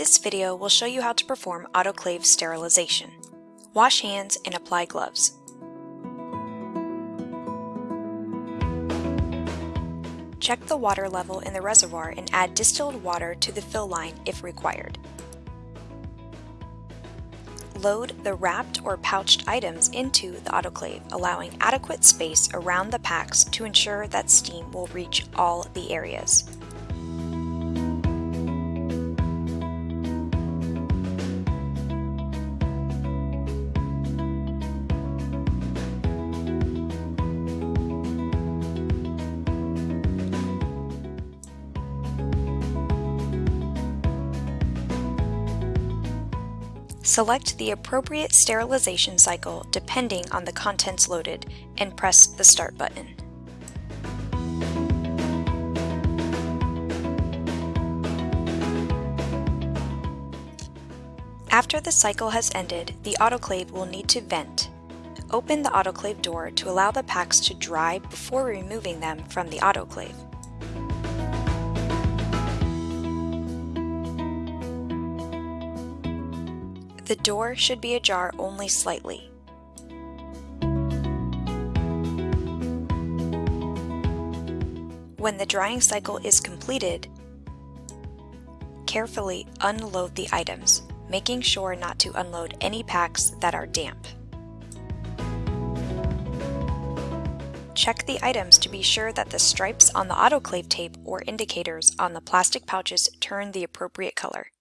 This video will show you how to perform autoclave sterilization. Wash hands and apply gloves. Check the water level in the reservoir and add distilled water to the fill line if required. Load the wrapped or pouched items into the autoclave, allowing adequate space around the packs to ensure that steam will reach all the areas. Select the appropriate sterilization cycle depending on the contents loaded and press the Start button. After the cycle has ended, the autoclave will need to vent. Open the autoclave door to allow the packs to dry before removing them from the autoclave. The door should be ajar only slightly. When the drying cycle is completed, carefully unload the items, making sure not to unload any packs that are damp. Check the items to be sure that the stripes on the autoclave tape or indicators on the plastic pouches turn the appropriate color.